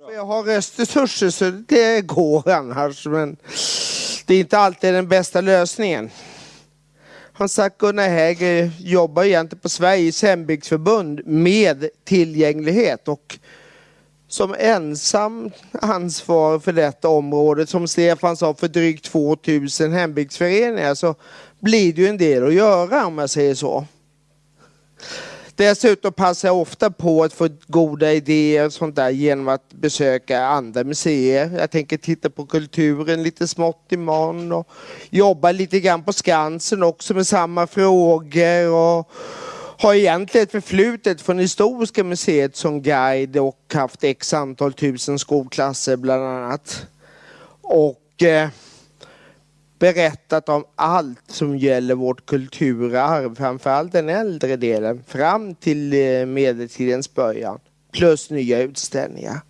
Jag har resurser så det går annars men det är inte alltid den bästa lösningen. Han sagt Gunnar Häger jobbar egentligen på Sveriges hembygdsförbund med tillgänglighet och som ensam ansvarig för detta område, som Stefan sa, för drygt 2000 hembygdsföreningar så blir det ju en del att göra om jag säger så. Dessutom passar jag ofta på att få goda idéer och sånt där genom att besöka andra museer. Jag tänker titta på kulturen lite smått imorgon och jobba lite grann på Skansen också med samma frågor. Och har egentligen ett förflutet från Historiska museet som guide och haft x antal tusen skolklasser bland annat. Och eh, berättat om allt som gäller vårt kulturarv, framförallt den äldre delen, fram till eh, medeltidens början. Plus nya utställningar.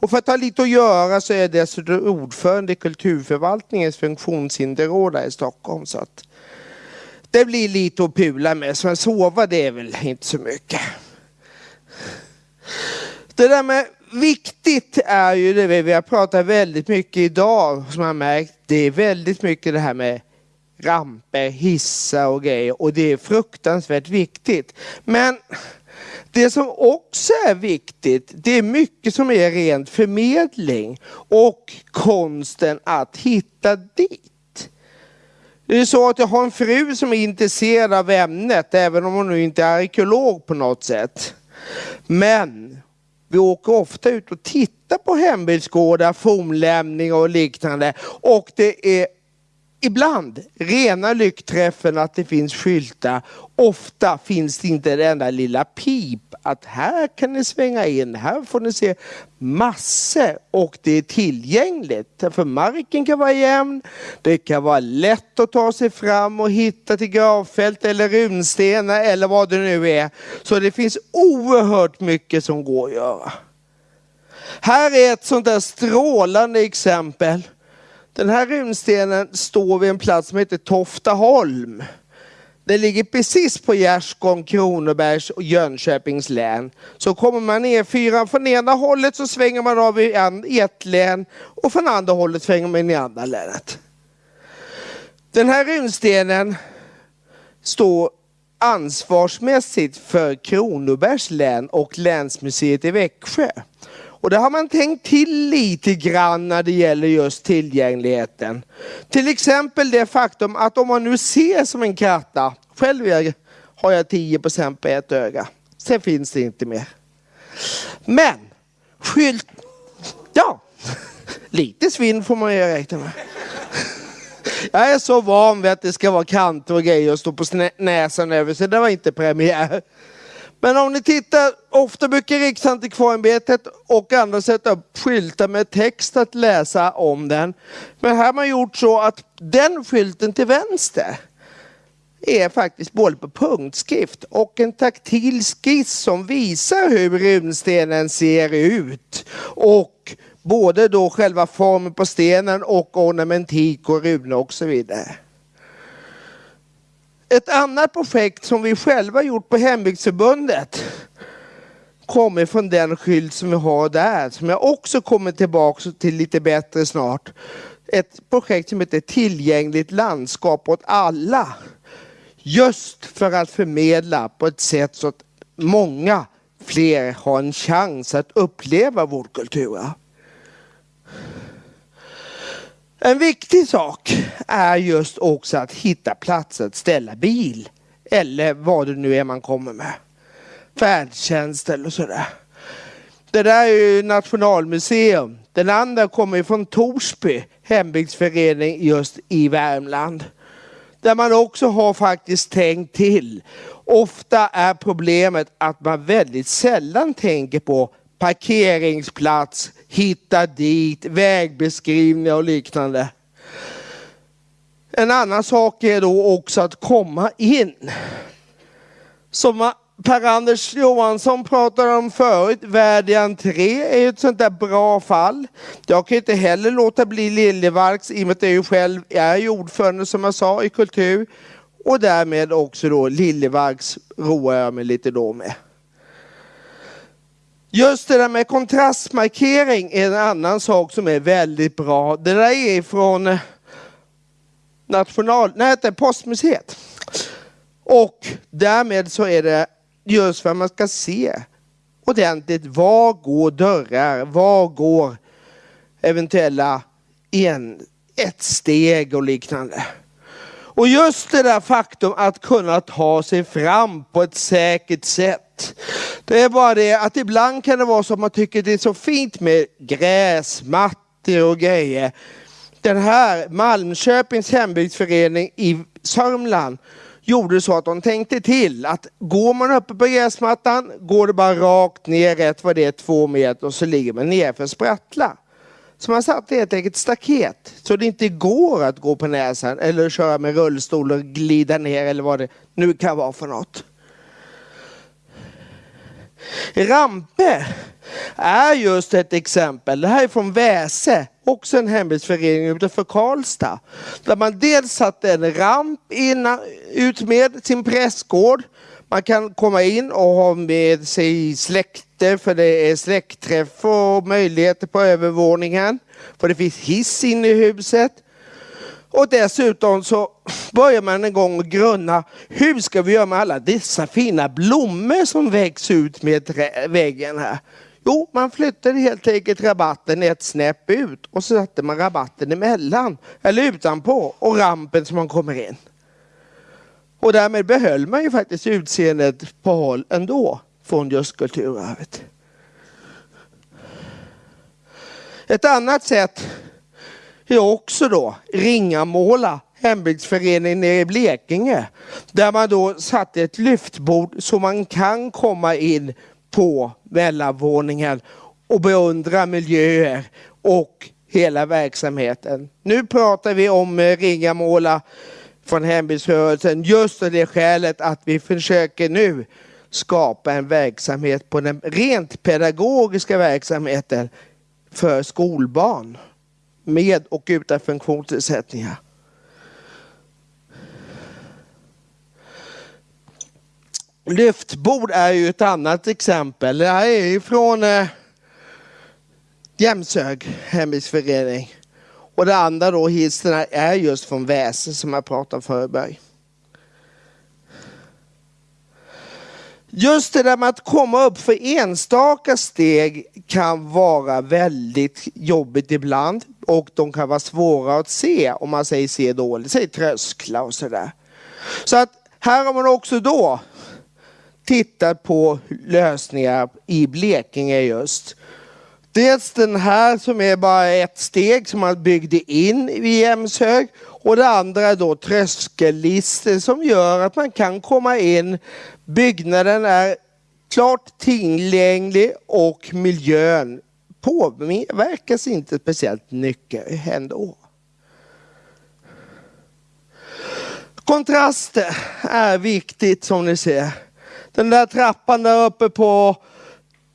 Och för att ha lite att göra så är jag dessutom ordförande i kulturförvaltningens funktionshinderråd här i Stockholm. Så att det blir lite att pula med, så sova det är väl inte så mycket. Det där med viktigt är ju det vi har pratat väldigt mycket idag som jag märkt. Det är väldigt mycket det här med ramper, hissar och grejer och det är fruktansvärt viktigt. Men det som också är viktigt, det är mycket som är rent förmedling och konsten att hitta dit. Det är så att jag har en fru som är intresserad av ämnet, även om hon nu inte är arkeolog på något sätt. Men vi åker ofta ut och tittar på hembygdsgårdar, fornlämningar och liknande. Och det är ibland rena lyckträffen att det finns skyltar. Ofta finns det inte det enda lilla pip att här kan ni svänga in, här får ni se massor och det är tillgängligt. För marken kan vara jämn, det kan vara lätt att ta sig fram och hitta till gravfält eller runstenar eller vad det nu är. Så det finns oerhört mycket som går att göra. Här är ett sånt där strålande exempel. Den här runstenen står vid en plats som heter Toftaholm. Det ligger precis på Gärsgården, Kronobergs och Jönköpings län. Så kommer man ner fyran från ena hållet så svänger man av i ett län och från andra hållet svänger man i andra länet. Den här runstenen står ansvarsmässigt för Kronobergs län och länsmuseet i Växjö. Och det har man tänkt till lite grann när det gäller just tillgängligheten. Till exempel det faktum att om man nu ser som en kratta, själv har jag 10% på ett öga. Sen finns det inte mer. Men skylt, ja, lite svinn får man ju räkna med. Jag är så van vid att det ska vara kanter och grejer och stå på näsan över så det var inte premiär. Men om ni tittar, ofta brukar Riksantikvarieämbetet och andra sätta upp skyltar med text att läsa om den. Men här har man gjort så att den skylten till vänster är faktiskt både på punktskrift och en taktil skiss som visar hur runstenen ser ut. Och både då själva formen på stenen och ornamentik och runor och så vidare. Ett annat projekt som vi själva gjort på Hembygdsförbundet kommer från den skylt som vi har där, som jag också kommer tillbaka till lite bättre snart. Ett projekt som heter Tillgängligt landskap åt alla. Just för att förmedla på ett sätt så att många fler har en chans att uppleva vårdkultur. En viktig sak är just också att hitta platser att ställa bil. Eller vad det nu är man kommer med. Färdtjänst eller sådär. Det där är ju Nationalmuseum. Den andra kommer från Torsby hembygdsförening just i Värmland. Där man också har faktiskt tänkt till. Ofta är problemet att man väldigt sällan tänker på parkeringsplats, hitta dit, vägbeskrivningar och liknande. En annan sak är då också att komma in. Som Per-Anders Johansson pratade om förut, värdig entré är ett sånt där bra fall. Jag kan inte heller låta bli Liljevalchs i och med att jag ju själv är ordförande som jag sa i kultur. Och därmed också då Liljevalchs roar jag mig lite då med. Just det där med kontrastmarkering är en annan sak som är väldigt bra. Det där är från eh, national, nej, det är Postmuseet. Och därmed så är det just för att man ska se ordentligt var går dörrar, var går eventuella en, ett steg och liknande. Och just det där faktum att kunna ta sig fram på ett säkert sätt. Det är bara det att ibland kan det vara så att man tycker det är så fint med gräsmattor och grejer. Den här Malmköpings hembygdsförening i Sörmland gjorde så att de tänkte till att går man uppe på gräsmattan går det bara rakt ner rätt vad det är två meter och så ligger man ner för sprattla. Så man satte helt enkelt staket så det inte går att gå på näsan eller köra med rullstol och glida ner eller vad det nu kan vara för något. Rampe är just ett exempel. Det här är från Väse, också en hembygdsförening utanför Karlstad. Där man dels satte en ramp innan, ut med sin prästgård. Man kan komma in och ha med sig släkte för det är släktträff och möjligheter på övervåningen. För det finns hiss inne i huset. Och dessutom så börjar man en gång grunna, hur ska vi göra med alla dessa fina blommor som växer ut med väggen här? Jo, man flyttade helt enkelt rabatten ett snäpp ut och så satte man rabatten emellan, eller utanpå, och rampen som man kommer in. Och därmed behöll man ju faktiskt utseendet på håll ändå från just kulturarvet. Ett annat sätt är också då Ringamåla hembygdsförening nere i Blekinge. Där man då satte ett lyftbord så man kan komma in på mellanvåningen och beundra miljöer och hela verksamheten. Nu pratar vi om eh, Ringamåla från hembygdsrörelsen just av det skälet att vi försöker nu skapa en verksamhet på den rent pedagogiska verksamheten för skolbarn med och utan funktionsnedsättningar. Lyftbord är ju ett annat exempel. Det här är ju från eh, Jämshög hembygdsförening. Och det andra då, hissen är just från Väse som jag pratade om förut. Just det där med att komma upp för enstaka steg kan vara väldigt jobbigt ibland och de kan vara svåra att se om man säger se dåligt, säg trösklar och sådär. Så att här har man också då tittat på lösningar i Blekinge just. Dels den här som är bara ett steg som man byggde in i Jämshög och det andra är då tröskellistor som gör att man kan komma in. Byggnaden är klart tillgänglig och miljön påverkas inte speciellt mycket ändå. Kontraster är viktigt som ni ser. Den där trappan där uppe på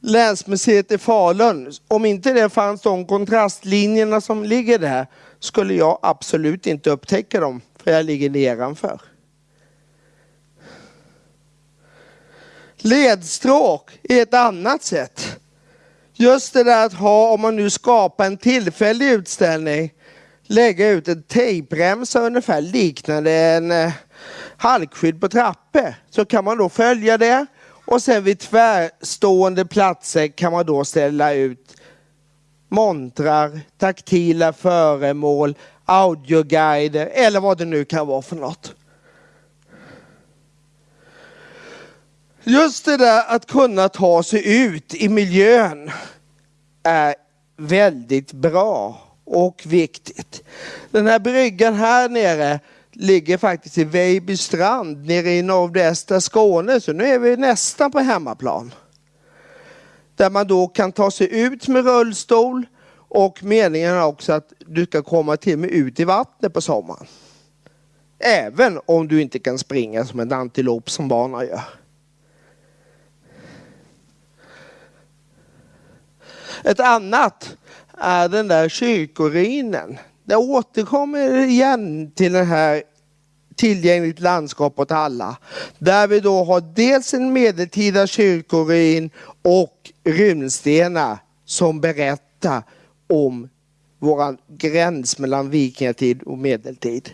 Länsmuseet i Falun. Om inte det fanns de kontrastlinjerna som ligger där skulle jag absolut inte upptäcka dem för jag ligger nedanför. Ledstråk är ett annat sätt. Just det där att ha, om man nu skapar en tillfällig utställning, lägga ut en tejpremsa ungefär liknande en eh, halkskydd på trappor. Så kan man då följa det och sen vid tvärstående platser kan man då ställa ut montrar, taktila föremål, audioguider eller vad det nu kan vara för något. Just det där att kunna ta sig ut i miljön är väldigt bra och viktigt. Den här bryggan här nere ligger faktiskt i Vejbystrand nere i nordvästra Skåne. Så nu är vi nästan på hemmaplan. Där man då kan ta sig ut med rullstol och meningen är också att du ska komma till med ut i vattnet på sommaren. Även om du inte kan springa som en antilop som barnen gör. Ett annat är den där kyrkoruinen. Det återkommer igen till den här tillgängligt landskap åt alla. Där vi då har dels en medeltida kyrkoruin och runstenar som berättar om vår gräns mellan vikingatid och medeltid.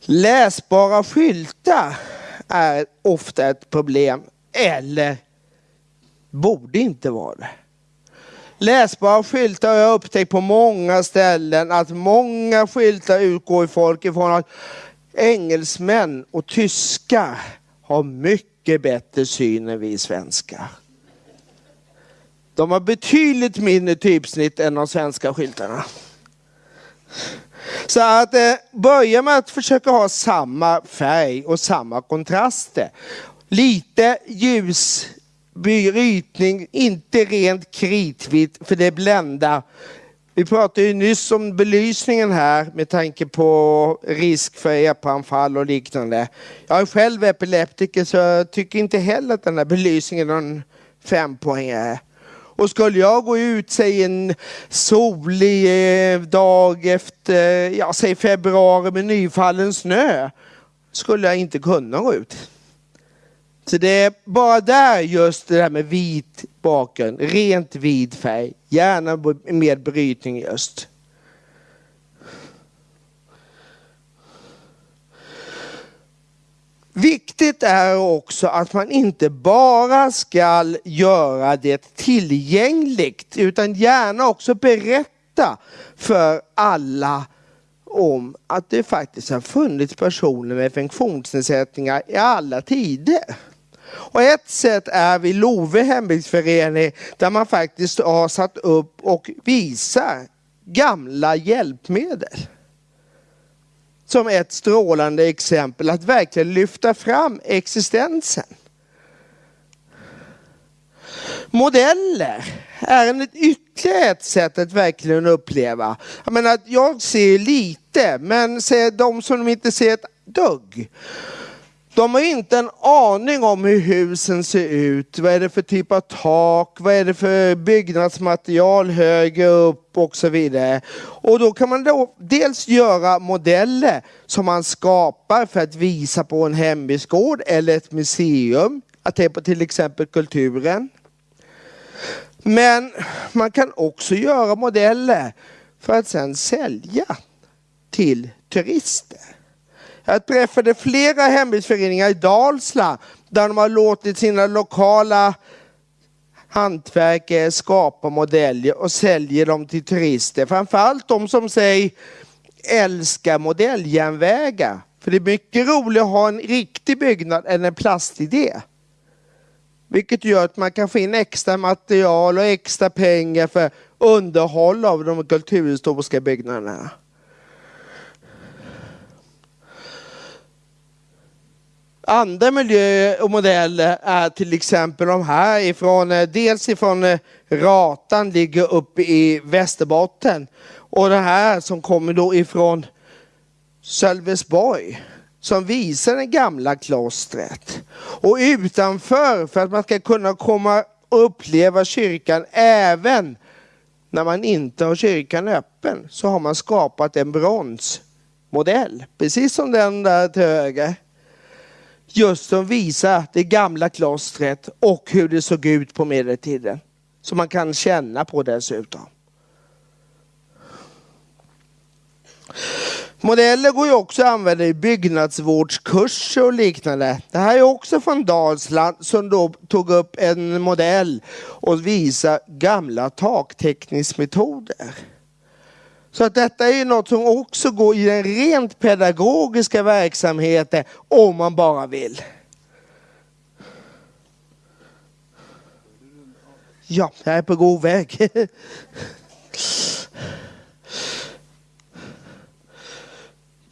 Läsbara skyltar är ofta ett problem eller borde inte vara det. Läsbara skyltar har jag upptäckt på många ställen att många skyltar utgår folk ifrån att engelsmän och tyskar har mycket bättre syn än vi svenskar. De har betydligt mindre typsnitt än de svenska skyltarna. Så att eh, börja med att försöka ha samma färg och samma kontraster. Lite ljus brytning, inte rent kritvitt för det bländar. Vi pratade ju nyss om belysningen här med tanke på risk för epanfall och liknande. Jag är själv epileptiker så jag tycker inte heller att den här belysningen är någon fempoängare. Och skulle jag gå ut, säg en solig eh, dag efter, ja säg februari med nyfallen snö, skulle jag inte kunna gå ut. Så det är bara där just det där med vit bakgrund, rent vit färg, gärna med brytning just. Viktigt är också att man inte bara ska göra det tillgängligt utan gärna också berätta för alla om att det faktiskt har funnits personer med funktionsnedsättningar i alla tider. Och ett sätt är vid Love hembygdsförening där man faktiskt har satt upp och visar gamla hjälpmedel. Som ett strålande exempel att verkligen lyfta fram existensen. Modeller är ett ytterligare ett sätt att verkligen uppleva. Jag menar, jag ser lite, men ser de som inte ser ett dugg. De har inte en aning om hur husen ser ut. Vad är det för typ av tak? Vad är det för byggnadsmaterial högre upp och så vidare. Och då kan man då dels göra modeller som man skapar för att visa på en hembygdsgård eller ett museum. Att det är på till exempel kulturen. Men man kan också göra modeller för att sedan sälja till turister. Jag träffade flera hembygdsföreningar i Dalsland där de har låtit sina lokala hantverkare skapa modeller och säljer dem till turister. Framförallt de som säger älskar modelljärnvägar. För det är mycket roligare att ha en riktig byggnad än en plastidé. Vilket gör att man kan få in extra material och extra pengar för underhåll av de kulturhistoriska byggnaderna. Andra miljöer och modeller är till exempel de här ifrån, eh, dels ifrån eh, Ratan, ligger uppe i Västerbotten. Och det här som kommer då ifrån Sölvesborg som visar det gamla klostret. Och utanför, för att man ska kunna komma och uppleva kyrkan även när man inte har kyrkan öppen, så har man skapat en bronsmodell. Precis som den där till höger just som visar det gamla klostret och hur det såg ut på medeltiden. Som man kan känna på dessutom. Modeller går ju också att använda i byggnadsvårdskurser och liknande. Det här är också från Dalsland som då tog upp en modell och visar gamla taktäckningsmetoder. Så att detta är något som också går i den rent pedagogiska verksamheten om man bara vill. Ja, jag är på god väg.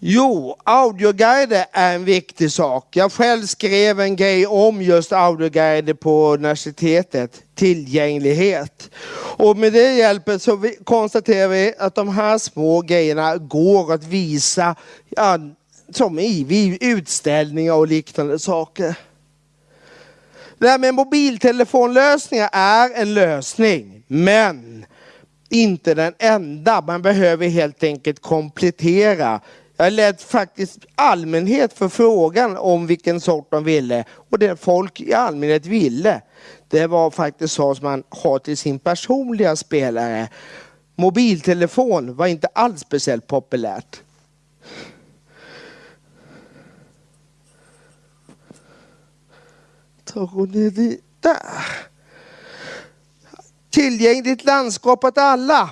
Jo, audioguider är en viktig sak. Jag själv skrev en grej om just audioguider på universitetet, tillgänglighet. Och med det hjälpet så konstaterar vi att de här små grejerna går att visa ja, som i utställningar och liknande saker. Det här med mobiltelefonlösningar är en lösning, men inte den enda. Man behöver helt enkelt komplettera. Jag lät faktiskt allmänhet för frågan om vilken sort de ville och det folk i allmänhet ville det var faktiskt så som man har till sin personliga spelare. Mobiltelefon var inte alls speciellt populärt. Tar ner dit där. Tillgängligt landskap åt alla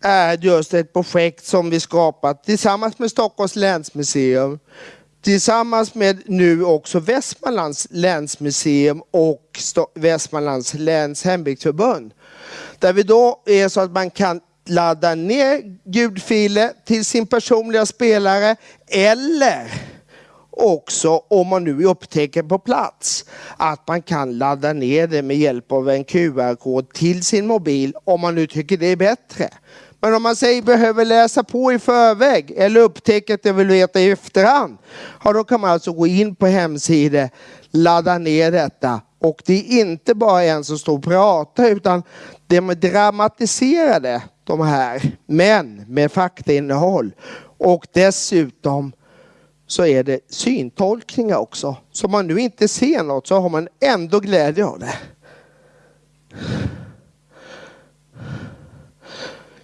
är just ett projekt som vi skapat tillsammans med Stockholms länsmuseum tillsammans med nu också Västmanlands länsmuseum och Västmanlands läns hembygdsförbund. Där vi då är så att man kan ladda ner ljudfiler till sin personliga spelare eller också om man nu upptäcker på plats att man kan ladda ner det med hjälp av en QR-kod till sin mobil om man nu tycker det är bättre. Men om man säger behöver läsa på i förväg eller upptäcker att jag vill veta i efterhand. Ja, då kan man alltså gå in på hemsidan, ladda ner detta. Och det är inte bara en som står och pratar utan de är dramatiserade de här, men med faktainnehåll. Och dessutom så är det syntolkningar också. Så om man nu inte ser något så har man ändå glädje av det.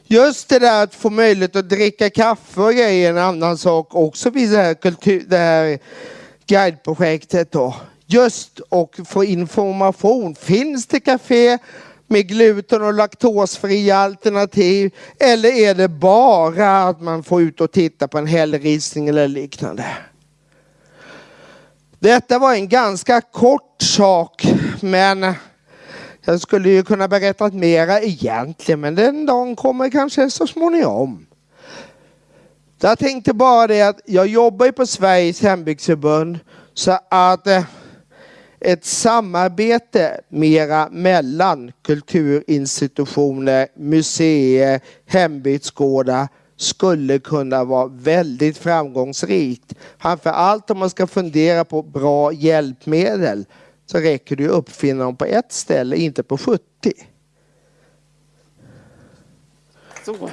Just det där att få möjlighet att dricka kaffe och grejer är en annan sak också vid det här, kultur, det här guideprojektet. Då. Just och få information. Finns det kafé med gluten och laktosfria alternativ? Eller är det bara att man får ut och titta på en hällristning eller liknande? Detta var en ganska kort sak men jag skulle ju kunna berätta mera egentligen, men den dagen kommer kanske så småningom. Jag tänkte bara det att jag jobbar ju på Sveriges hembygdsförbund så att eh, ett samarbete mera mellan kulturinstitutioner, museer, hembygdsgårdar skulle kunna vara väldigt framgångsrikt. Framför allt om man ska fundera på bra hjälpmedel så räcker det ju uppfinna dem på ett ställe, inte på 70. Så.